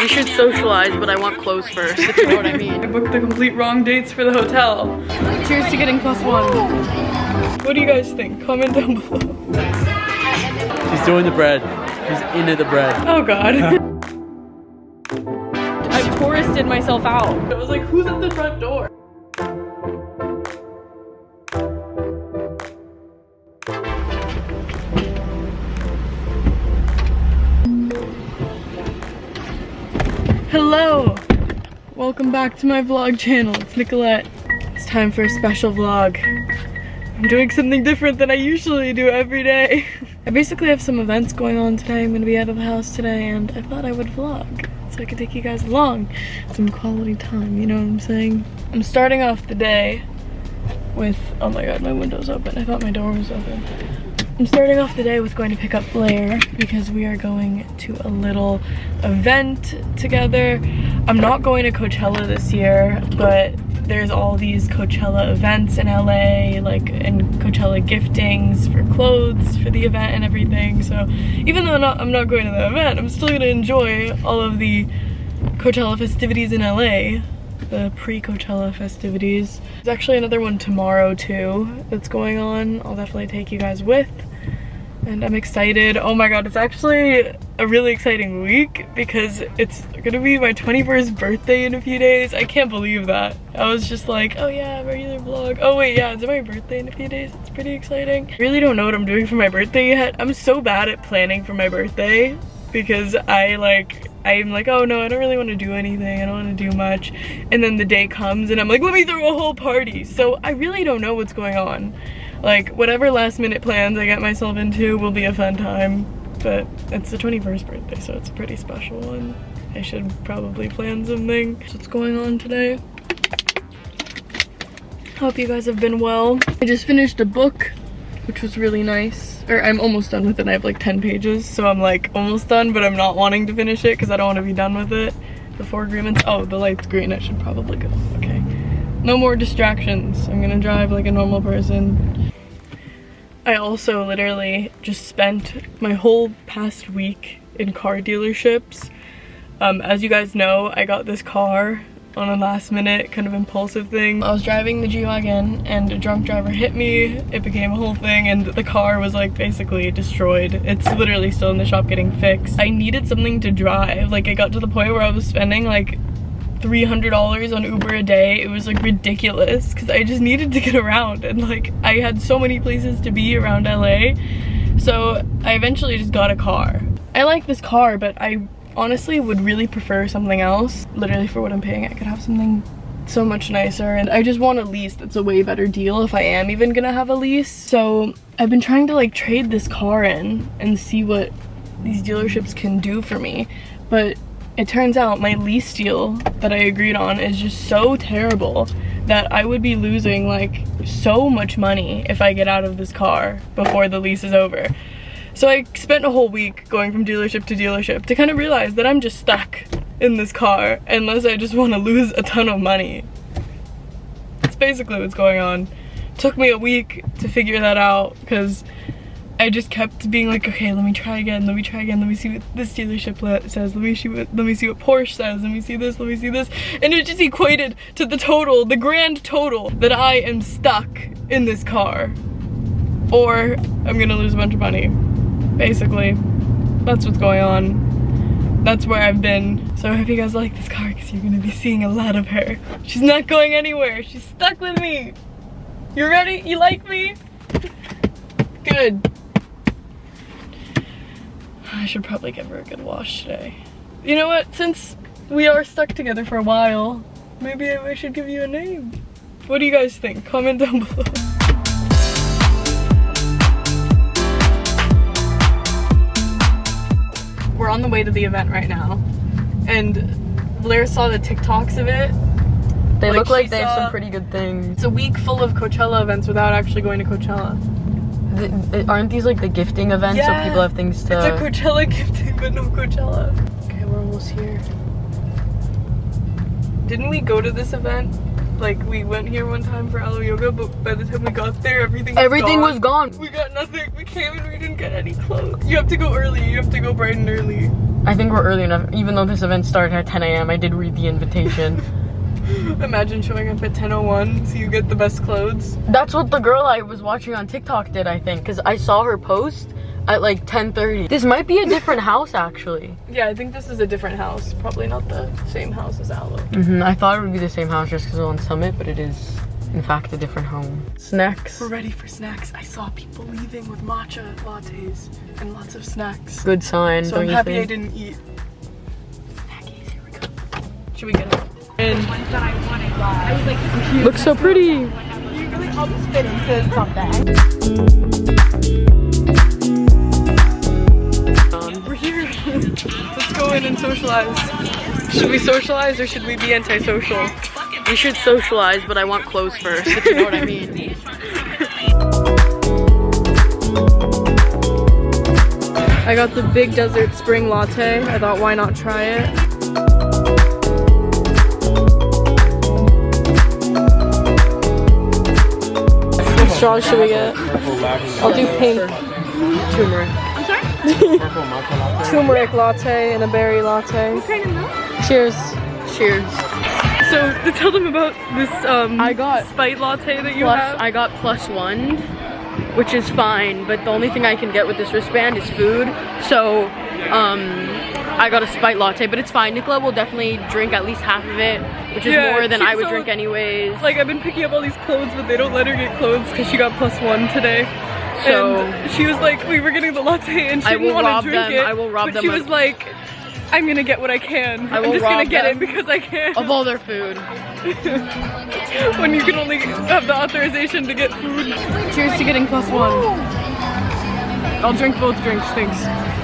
We should socialize, but I want clothes first, if you know what I mean. I booked the complete wrong dates for the hotel. Cheers to getting plus one. What do you guys think? Comment down below. She's doing the bread. She's into the bread. Oh god. I touristed myself out. I was like, who's at the front door? Hello! Welcome back to my vlog channel. It's Nicolette. It's time for a special vlog. I'm doing something different than I usually do every day. I basically have some events going on today. I'm gonna be out of the house today and I thought I would vlog so I could take you guys along. Some quality time, you know what I'm saying? I'm starting off the day with, oh my god, my window's open. I thought my door was open. I'm starting off the day with going to pick up Blair because we are going to a little event together. I'm not going to Coachella this year, but there's all these Coachella events in LA, like, and Coachella giftings for clothes for the event and everything. So even though I'm not, I'm not going to the event, I'm still gonna enjoy all of the Coachella festivities in LA the pre-Coachella festivities. There's actually another one tomorrow too that's going on. I'll definitely take you guys with and I'm excited. Oh my god, it's actually a really exciting week because it's gonna be my 21st birthday in a few days. I can't believe that. I was just like, oh yeah, regular vlog. Oh wait, yeah, it's my birthday in a few days. It's pretty exciting. I really don't know what I'm doing for my birthday yet. I'm so bad at planning for my birthday because I like, I'm like, oh no, I don't really want to do anything. I don't want to do much. And then the day comes and I'm like, let me throw a whole party. So I really don't know what's going on like whatever last minute plans I get myself into will be a fun time. But it's the 21st birthday so it's pretty special one I should probably plan something. So what's going on today. Hope you guys have been well. I just finished a book which was really nice. Or I'm almost done with it. I have like 10 pages so I'm like almost done but I'm not wanting to finish it because I don't want to be done with it. The four agreements. Oh the light's green. I should probably go. Okay. No more distractions. I'm gonna drive like a normal person I also literally just spent my whole past week in car dealerships. Um, as you guys know, I got this car on a last minute kind of impulsive thing. I was driving the G-Wagon and a drunk driver hit me. It became a whole thing and the car was like basically destroyed. It's literally still in the shop getting fixed. I needed something to drive. Like I got to the point where I was spending like $300 on Uber a day. It was like ridiculous because I just needed to get around and like I had so many places to be around LA. So I eventually just got a car. I like this car, but I honestly would really prefer something else. Literally for what I'm paying, I could have something so much nicer and I just want a lease that's a way better deal if I am even gonna have a lease. So I've been trying to like trade this car in and see what these dealerships can do for me. But it turns out my lease deal that I agreed on is just so terrible that I would be losing like so much money if I get out of this car before the lease is over. So I spent a whole week going from dealership to dealership to kind of realize that I'm just stuck in this car unless I just want to lose a ton of money. That's basically what's going on. Took me a week to figure that out because I just kept being like, okay, let me try again, let me try again, let me see what this dealership says, let me see what, let me see what Porsche says, let me see this, let me see this, and it just equated to the total, the grand total, that I am stuck in this car, or I'm gonna lose a bunch of money, basically. That's what's going on. That's where I've been. So I hope you guys like this car because you're gonna be seeing a lot of her. She's not going anywhere, she's stuck with me. You ready? You like me? Good. I should probably give her a good wash today. You know what, since we are stuck together for a while, maybe I should give you a name. What do you guys think? Comment down below. We're on the way to the event right now, and Blair saw the TikToks of it. They like look like they have some pretty good things. It's a week full of Coachella events without actually going to Coachella the, aren't these like the gifting events yeah, so people have things to... It's a Coachella gifting, but no Coachella. Okay, we're almost here. Didn't we go to this event Like we went here one time for Alo yoga, but by the time we got there, everything was Everything gone. was gone. We got nothing. We came and we didn't get any clothes. You have to go early. You have to go bright and early. I think we're early enough. Even though this event started at 10 a.m., I did read the invitation. Imagine showing up at 10:01 so you get the best clothes. That's what the girl I was watching on TikTok did, I think, because I saw her post at like 10:30. This might be a different house, actually. Yeah, I think this is a different house. Probably not the same house as Alo. hmm I thought it would be the same house just because it's on Summit, but it is, in fact, a different home. Snacks. We're ready for snacks. I saw people leaving with matcha lattes and lots of snacks. Good sign, So I'm happy I didn't eat. Snackies, here we go. Should we get it? And Looks so pretty. we're here. Let's go in and socialize. Should we socialize or should we be antisocial? We should socialize, but I want clothes first, if you know what I mean. I got the Big Desert Spring Latte. I thought, why not try it? What should we get? I'll do pink. Turmeric. I'm sorry? Turmeric latte and a berry latte. What kind of milk? Cheers. Cheers. So, to tell them about this um, I got spite latte that you plus, have. I got plus one, which is fine, but the only thing I can get with this wristband is food. So, um, I got a spite latte, but it's fine. Nicola will definitely drink at least half of it, which is Yeah, more than I would so- drink anyways. like I've been picking up all these clothes, but they don't let her get clothes because she got plus one today. So- and she was like, we were getting the latte and she I didn't want to drink them- it. I will rob but them she was like, I'm gonna get what I can. I I'm just gonna get it because I can. of all their food. when you can only have the authorization to get food. Cheers to getting plus one. I'll drink both drinks, thanks.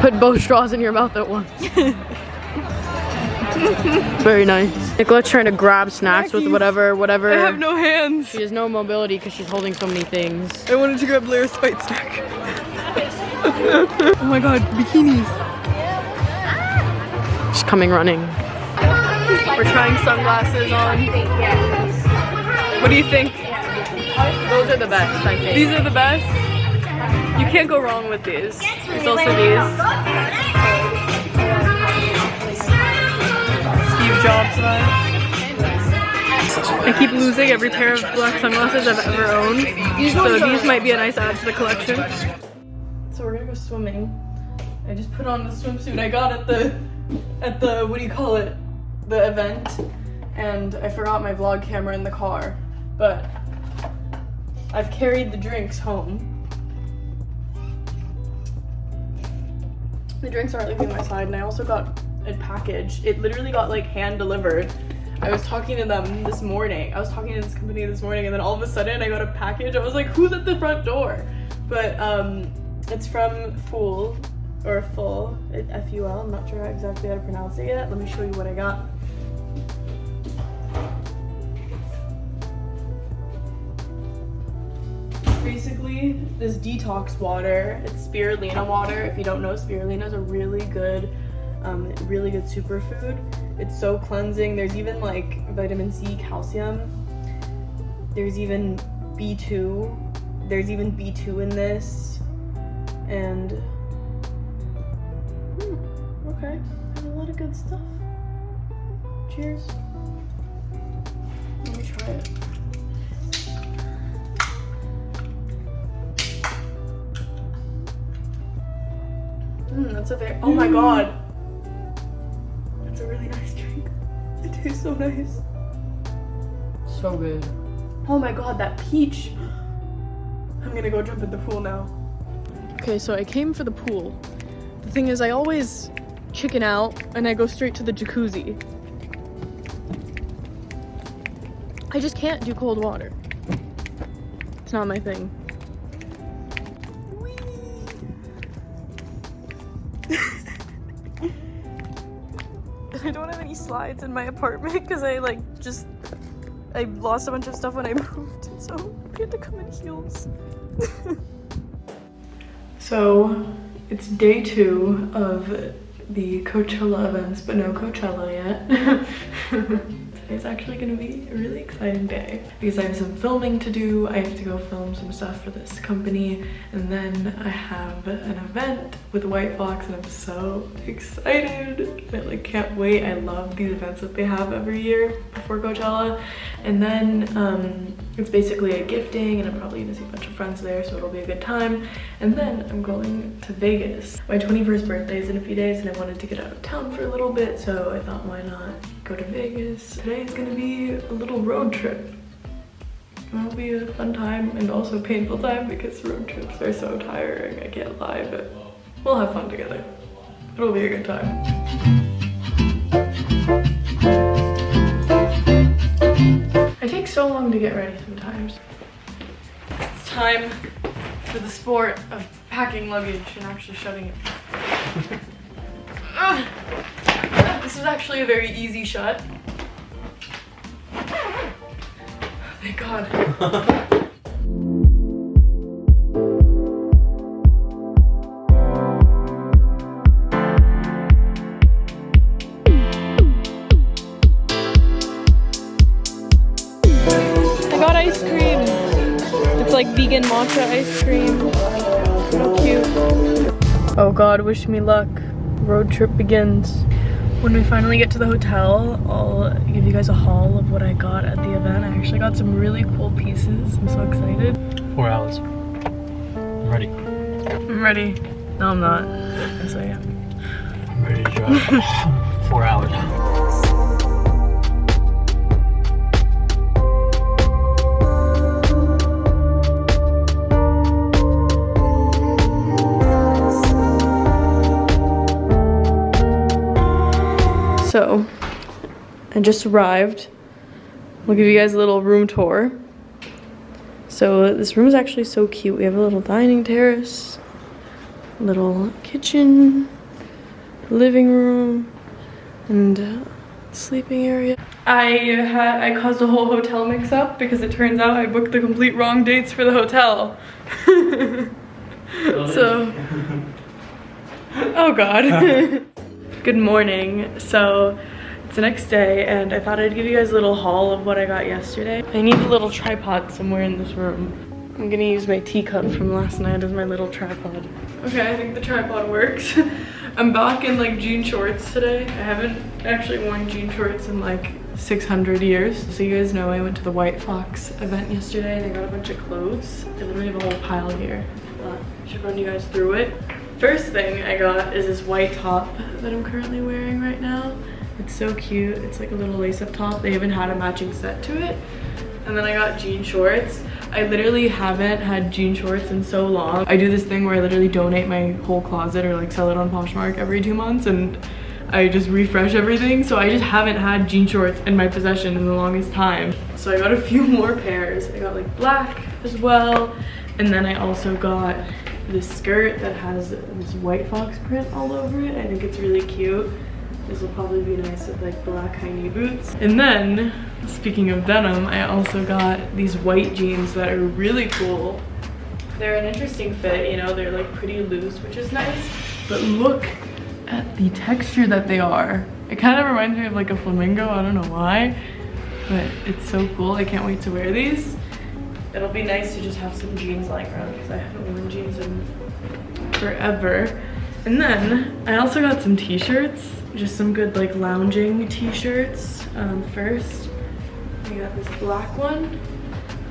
Put both straws in your mouth at once. Very nice. Nicola's trying to grab snacks with whatever, whatever. I have no hands. She has no mobility because she's holding so many things. I wanted to grab Blair's spite snack. oh my god, bikinis. She's coming running. We're trying sunglasses on. What do you think? Those are the best, I think. These are the best. You can't go wrong with these. There's also these. Steve Jobs vibes. I keep losing every pair of black sunglasses I've ever owned. So these might be a nice add to the collection. So we're gonna go swimming. I just put on the swimsuit I got at the at the what do you call it? The event. And I forgot my vlog camera in the car. But I've carried the drinks home. The drinks aren't leaving my side, and I also got a package. It literally got like hand delivered. I was talking to them this morning. I was talking to this company this morning, and then all of a sudden I got a package. I was like, "Who's at the front door?" But um, it's from Fool or Full, F U L. I'm not sure exactly how to pronounce it yet. Let me show you what I got. This detox water. It's spirulina water. If you don't know, spirulina is a really good, um, really good superfood. It's so cleansing. There's even like vitamin C, calcium. There's even B2. There's even B2 in this. And hmm, okay, there's a lot of good stuff. Cheers. Let me try it. Mm, that's a very. Oh my god. That's a really nice drink. It tastes so nice. So good. Oh my god, that peach. I'm gonna go jump in the pool now. Okay, so I came for the pool. The thing is, I always chicken out and I go straight to the jacuzzi. I just can't do cold water. It's not my thing. Slides in my apartment because I like just I lost a bunch of stuff when I moved, so we had to come in heels. so it's day two of the Coachella events, but no Coachella yet. Today's actually gonna be a really exciting day because I have some filming to do. I have to go film some stuff for this company and then I have an event with White Fox and I'm so excited. I like can't wait. I love these events that they have every year before Coachella. And then um, it's basically a gifting and I'm probably gonna see a bunch of friends there so it'll be a good time. And then I'm going to Vegas. My 21st birthday is in a few days and I wanted to get out of town for a little bit so I thought why not go to Vegas. Today is gonna be a little road trip. It'll be a fun time and also painful time because road trips are so tiring, I can't lie, but we'll have fun together. It'll be a good time. I take so long to get ready sometimes. It's time for the sport of packing luggage and actually shutting it. Ugh. This is actually a very easy shot. Thank God. I got ice cream. It's like vegan matcha ice cream. So cute. Oh God, wish me luck. Road trip begins. When we finally get to the hotel, I'll give you guys a haul of what I got at the event. I actually got some really cool pieces. I'm so excited. Four hours. I'm ready. I'm ready. No, I'm not. Yes, I am. I'm ready to drive. Four hours. I just arrived. We'll give you guys a little room tour. So, this room is actually so cute. We have a little dining terrace, little kitchen, living room, and uh, sleeping area. I had I caused a whole hotel mix up because it turns out I booked the complete wrong dates for the hotel. so, oh god. Good morning. So it's the next day and I thought I'd give you guys a little haul of what I got yesterday. I need a little tripod somewhere in this room. I'm gonna use my teacup from last night as my little tripod. Okay, I think the tripod works. I'm back in like jean shorts today. I haven't actually worn jean shorts in like 600 years. So you guys know I went to the White Fox event yesterday and I got a bunch of clothes. I literally have a whole pile here. But I should run you guys through it. First thing I got is this white top that I'm currently wearing right now. It's so cute. It's like a little lace-up top. They even had a matching set to it. And then I got jean shorts. I literally haven't had jean shorts in so long. I do this thing where I literally donate my whole closet or like sell it on Poshmark every two months and I just refresh everything. So I just haven't had jean shorts in my possession in the longest time. So I got a few more pairs. I got like black as well. And then I also got this skirt that has this white fox print all over it. I think it's really cute. This will probably be nice with like black high knee boots. And then, speaking of denim, I also got these white jeans that are really cool. They're an interesting fit, you know, they're like pretty loose, which is nice. But look at the texture that they are. It kind of reminds me of like a flamingo, I don't know why. But it's so cool, I can't wait to wear these. It'll be nice to just have some jeans lying around because I haven't worn jeans in forever. And then I also got some t-shirts, just some good like lounging t-shirts. Um, first, I got this black one.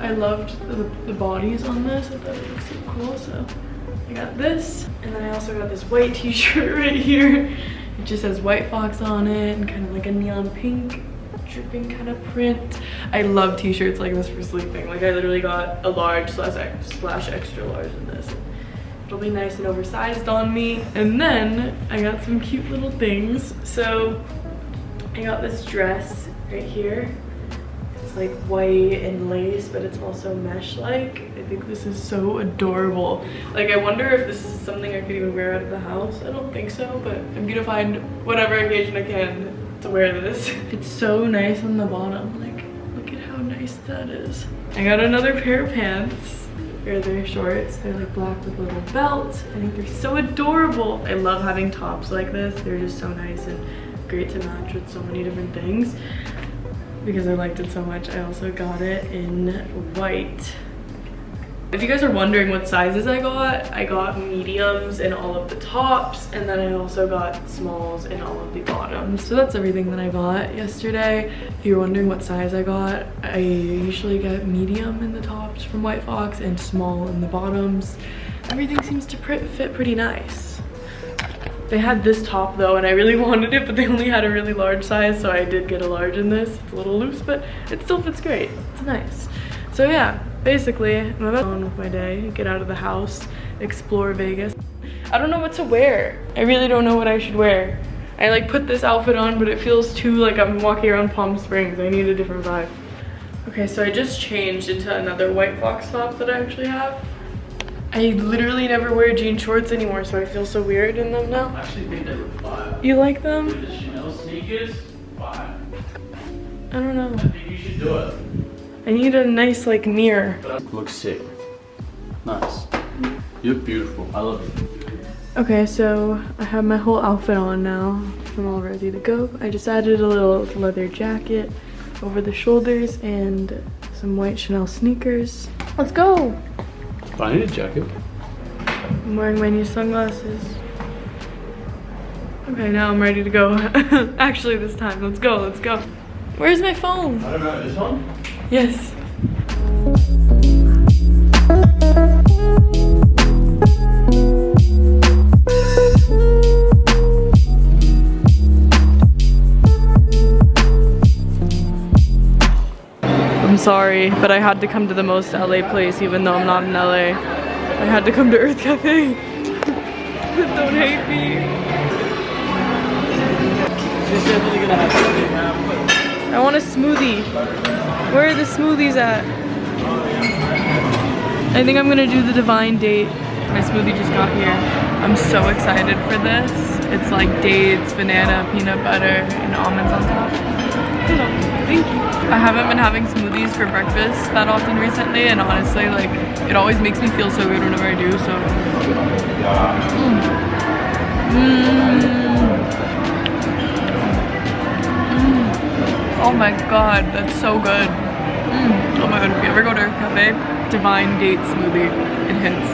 I loved the, the bodies on this, I thought it looked so cool, so I got this. And then I also got this white t-shirt right here. It just has White Fox on it and kind of like a neon pink dripping kind of print. I love t-shirts like this for sleeping. Like I literally got a large slash extra large in this. It'll be nice and oversized on me. And then I got some cute little things. So I got this dress right here. It's like white and lace, but it's also mesh-like. I think this is so adorable. Like I wonder if this is something I could even wear out of the house. I don't think so, but I'm gonna find whatever occasion I can to wear this. It's so nice on the bottom. Like, look at how nice that is. I got another pair of pants. They're their shorts. They're like black with a little belt. I think they're so adorable. I love having tops like this. They're just so nice and great to match with so many different things. because I liked it so much, I also got it in white. If you guys are wondering what sizes I got, I got mediums in all of the tops and then I also got smalls in all of the bottoms. So that's everything that I got yesterday. If you're wondering what size I got, I usually get medium in the tops from White Fox and small in the bottoms. Everything seems to fit pretty nice. They had this top though and I really wanted it but they only had a really large size so I did get a large in this. It's a little loose but it still fits great. It's nice. So yeah, basically I'm about on with my day, get out of the house, explore Vegas. I don't know what to wear. I really don't know what I should wear. I like put this outfit on but it feels too like I'm walking around Palm Springs. I need a different vibe. Okay, so I just changed into another white fox top that I actually have. I literally never wear jean shorts anymore, so I feel so weird in them now. I actually think they were fire. You like them? The Chanel sneakers, fire. I don't know. I think you should do it. I need a nice like mirror. Looks sick. Nice. You look beautiful. I love it. Okay, so I have my whole outfit on now. I'm all ready to go. I just added a little leather jacket over the shoulders and some white Chanel sneakers. Let's go! I need a jacket. I'm wearing my new sunglasses. Okay, now I'm ready to go. Actually, this time, let's go, let's go. Where's my phone? I don't know, this one? Yes. I'm sorry, but I had to come to the most LA place even though I'm not in LA. I had to come to Earth Cafe. Don't hate me. I want a smoothie. Where are the smoothies at? I think I'm gonna do the divine date. My smoothie just got here. I'm so excited for this. It's like dates, banana, peanut butter, and almonds on top. Thank you. I haven't been having smoothies for breakfast that often recently, and honestly, like, it always makes me feel so good whenever I do, so. Mm. Mm. My god, that's so good. Mm. Oh my god, if you ever go to a Cafe, Divine Date Smoothie, it hits.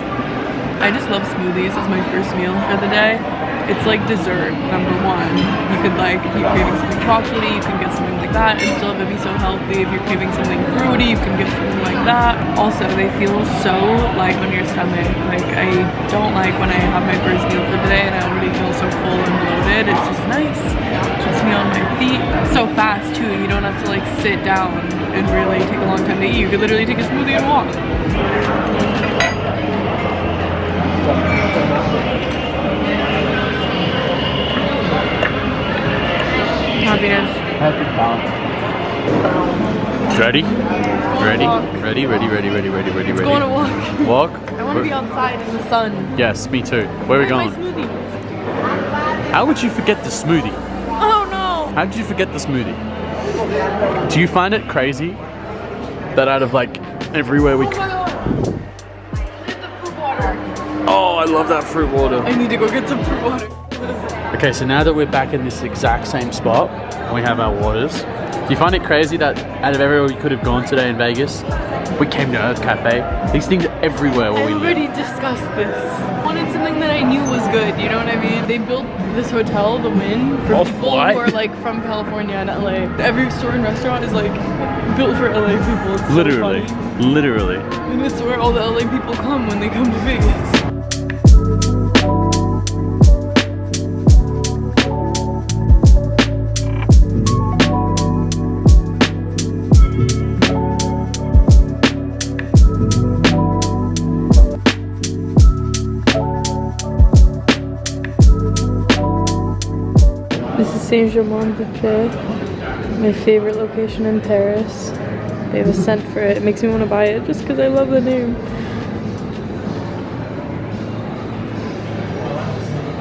I just love smoothies as my first meal for the day. It's like dessert, number one. You could like, if you're craving something chocolatey, you can get something like that and still have it be so healthy. If you're craving something fruity, you can get something like that. Also, they feel so light on your stomach. Like, I don't like when I have my first meal for the day and I already feel so full and bloated. It's just nice. Keeps me on my feet. So fast too, you don't have to like sit down and really take a long time to eat. You could literally take a smoothie and walk. Happiness. Happy balance. Ready? Ready? Ready? Ready? Ready? Ready? Ready? Ready? Ready? go on a walk. Walk? I want to be outside in the sun. Yes, me too. Where are we going? How would you forget the smoothie? Oh no! How did you forget the smoothie? Do you find it crazy that out of like everywhere we Oh my god! Get the fruit water. Oh, I love that fruit water. I need to go get some fruit water. Okay, so now that we're back in this exact same spot, we have our waters. Do you find it crazy that out of everywhere we could have gone today in Vegas, we came to Earth Cafe? These things are everywhere where we Everybody live. discussed this. Wanted something that I knew was good, you know what I mean? They built this hotel, The Wynn, for Of people who are like from California and LA. Every store and restaurant is like built for LA people. It's Literally, funny. literally. And it's where all the LA people come when they come to Vegas. Saint Germain des Prés, my favorite location in Paris. They have a scent for it. It makes me want to buy it just because I love the name.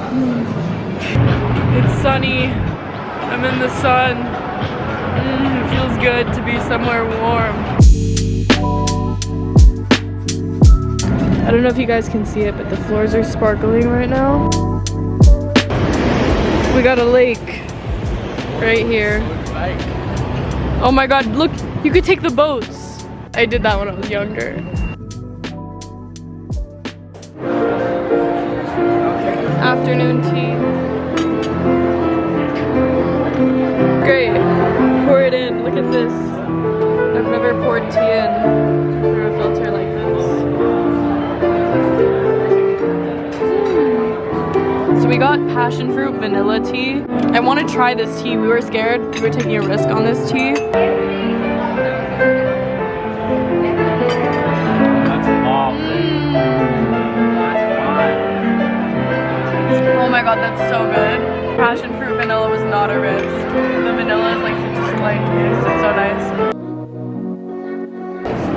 Mm. It's sunny. I'm in the sun. Mm, it feels good to be somewhere warm. I don't know if you guys can see it, but the floors are sparkling right now. We got a lake right here. Oh my god, look, you could take the boats. I did that when I was younger. Afternoon tea. Great. Pour it in. Look at this. Passion fruit vanilla tea. I want to try this tea. We were scared. We were taking a risk on this tea. That's. Oh my god, that's so good. Passion fruit vanilla was not a risk. The vanilla is like such a slight taste. It's so nice.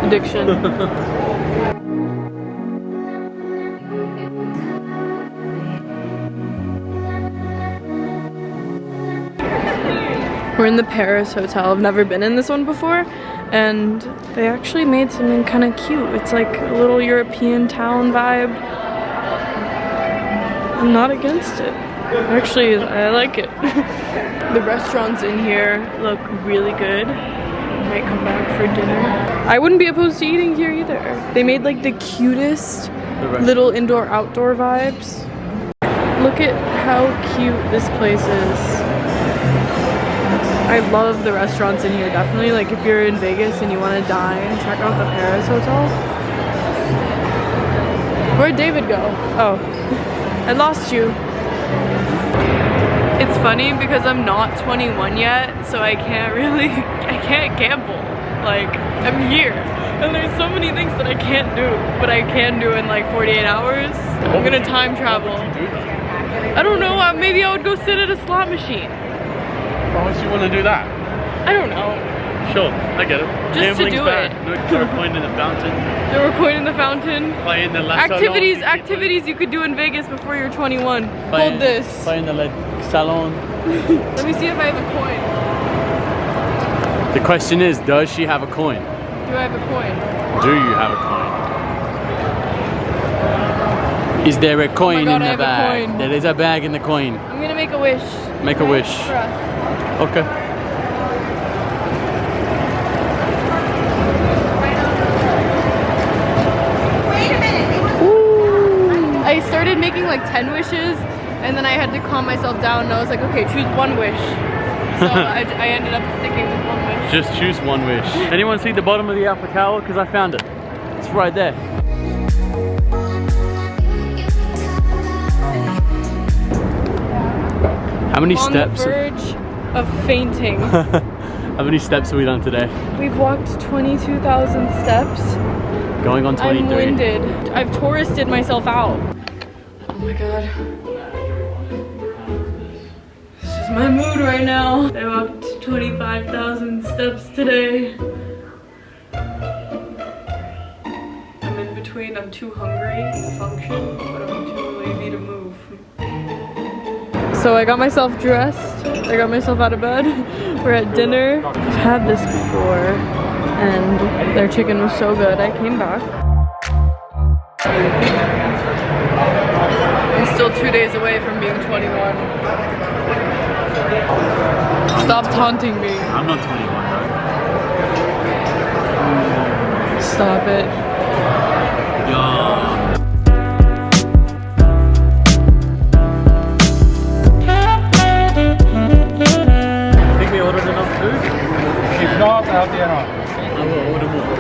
Addiction. We're in the Paris Hotel. I've never been in this one before. And they actually made something kind of cute. It's like a little European town vibe. I'm not against it. Actually, I like it. the restaurants in here look really good. Might come back for dinner. I wouldn't be opposed to eating here either. They made like the cutest little indoor outdoor vibes. Look at how cute this place is. I love the restaurants in here, definitely. Like if you're in Vegas and you want to dine, check out the Paris Hotel. Where'd David go? Oh, I lost you. It's funny because I'm not 21 yet, so I can't really, I can't gamble. Like, I'm here. And there's so many things that I can't do, but I can do in like 48 hours. I'm gonna time travel. I don't know, uh, maybe I would go sit at a slot machine. Why would you want to do that? I don't know. Sure, I get it. Just to do bad. it. Throw a coin in the fountain, There were coin in the fountain. play in the Activities, lawn, activities you could do in Vegas before you're 21. play- Hold this. Play in the le- salon. Let me see if I have a coin. The question is, does she have a coin? Do I have a coin? Do you have a coin? Is there a oh coin God, in I the bag? There is a bag in the coin. I'm gonna make a wish. Make a wish. Bruh. Okay. I started making like 10 wishes and then I had to calm myself down and I was like, okay, choose one wish. So I, I ended up sticking with one wish. Just choose one wish. Anyone see the bottom of the Eiffel Tower? Because I found it. It's right there. How many On steps? the verge of fainting. How many steps have we done today? We've walked 22,000 steps. Going on 23. I'm winded. I've touristed myself out. Oh my god. This is my mood right now. I walked 25,000 steps today. I'm in between. I'm too hungry to function, but I'm too lazy to move. So I got myself dressed. I got myself out of bed. We're at dinner. I've had this before and their chicken was so good. I came back. I'm still two days away from being 21. Stop taunting me. I'm not 21 though. Stop it.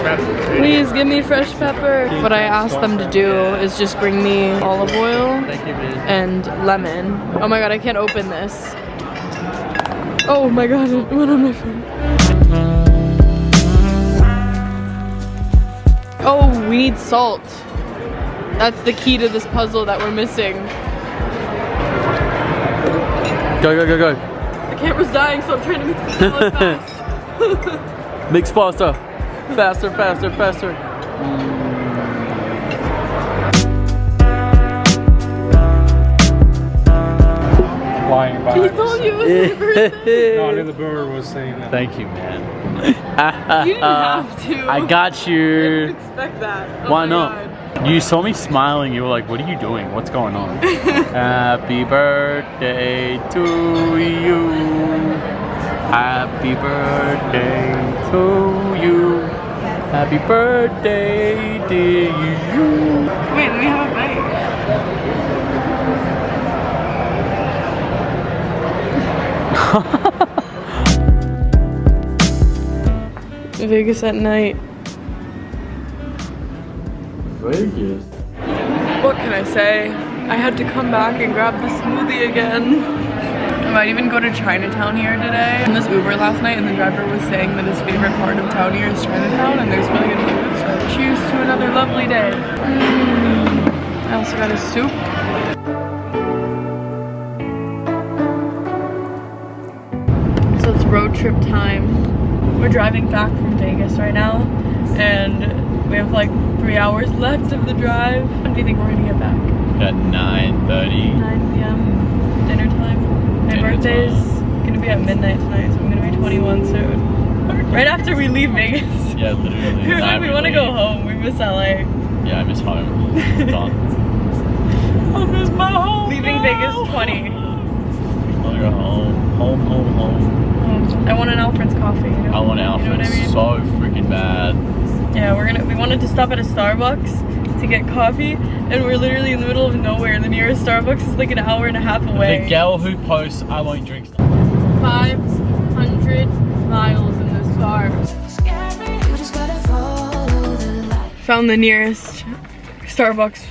Grab some food. Please give me fresh pepper. What I asked them to do is just bring me olive oil Thank you, man. and lemon. Oh my god, I can't open this. Oh my god, it went on my phone. Oh, we need salt. That's the key to this puzzle that we're missing. Go, go, go, go. The camera's dying, so I'm trying to mix this salad fast. Mix faster. Faster, faster, faster. Flying by. He told you it was my birthday. No, Little Bird was saying that. Thank you, man. You didn't uh, have to. I got I didn't you. expect that. Oh Why not? God. You saw me smiling. You were like, "What are you doing? What's going on?" Happy birthday to you. Happy birthday to you. Happy birthday, dear you. Wait, let me have a bite. Vegas at night. Vegas. What can I say? I had to come back and grab the smoothie again. Might even go to Chinatown here today. In this Uber last night and the driver was saying that his favorite part of town here is Chinatown and there's really good food. So cheers to another lovely day. Mm. I also got a soup. So it's road trip time. We're driving back from Vegas right now and we have like three hours left of the drive. When do you think we're gonna get back? At 9.30. 9 p.m. dinner time. My Dinner birthday's gonna be at midnight tonight, so I'm gonna be 21 soon. Right after we leave Vegas. Yeah, literally. we like, we want to go home. We miss LA. Yeah, I miss home. Done. I miss my home. Leaving Vegas 20. I wanna go home. Home, home, home. I want an Alfred's coffee. You know? I want You know I mean? so freaking bad. Yeah, we're gonna. We wanted to stop at a Starbucks to get coffee, and we're literally in the middle of nowhere. The nearest Starbucks is like an hour and a half away. The gal who posts, I won't drink stuff. 500 miles in this car. You just gotta follow the light. Found the nearest Starbucks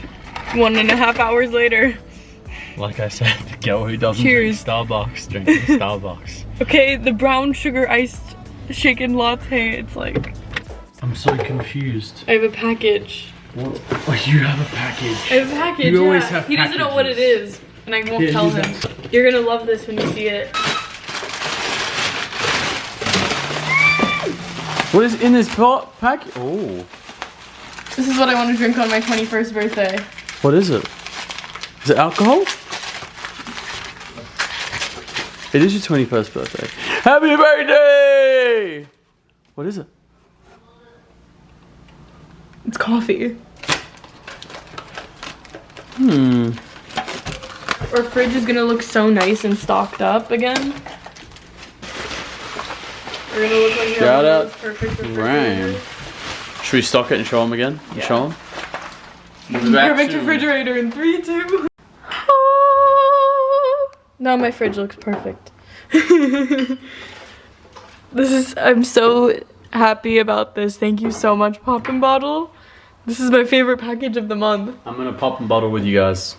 one and a half hours later. Like I said, the girl who doesn't Cheers. drink Starbucks drinking Starbucks. Okay, the brown sugar iced shaken latte. It's like I'm so confused. I have a package. What? Oh, you have a package. I have a package. You always yeah. have He doesn't know what it is, and I won't Yeah, tell him. You're gonna love this when you see it. What is in this pa- pack? Oh. This is what I want to drink on my 21st birthday. What is it? Is it alcohol? It is your 21st birthday. Happy birthday! What is it? It's coffee. Hmm. Our fridge is gonna look so nice and stocked up again. We're gonna look like Shout out those perfect Rain. Should we stock it and show them again? And Show them? Perfect refrigerator in three, two. Now my fridge looks perfect. this is, I'm so happy about this. Thank you so much, Poppin' Bottle. This is my favorite package of the month. I'm gonna pop and bottle with you guys.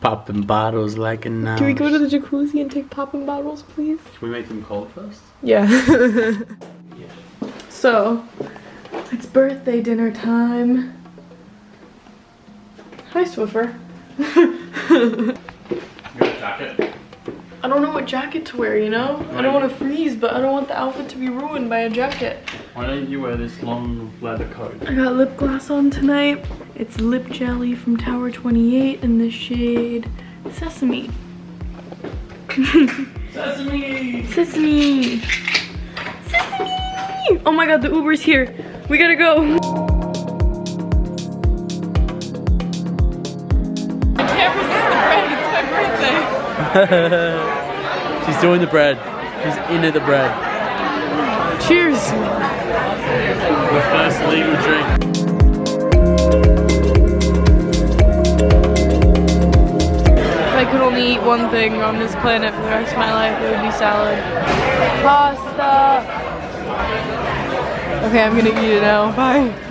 Popping bottles like a now. Can we go to the jacuzzi and take Poppin' Bottles, please? Can we make them cold first? Yeah. so, it's birthday dinner time. Hi, Swiffer. jacket. I don't know what jacket to wear, you know? I don't want to freeze, but I don't want the outfit to be ruined by a jacket. Why don't you wear this long leather coat? I got lip gloss on tonight. It's Lip Jelly from Tower 28 in the shade Sesame. Sesame! Sesame! Sesame! Oh my god, the Uber's here. We gotta go. She's doing the bread. She's into the bread. Cheers. The first legal drink. If I could only eat one thing on this planet for the rest of my life, it would be salad. Pasta. Okay, I'm gonna eat it now. Bye.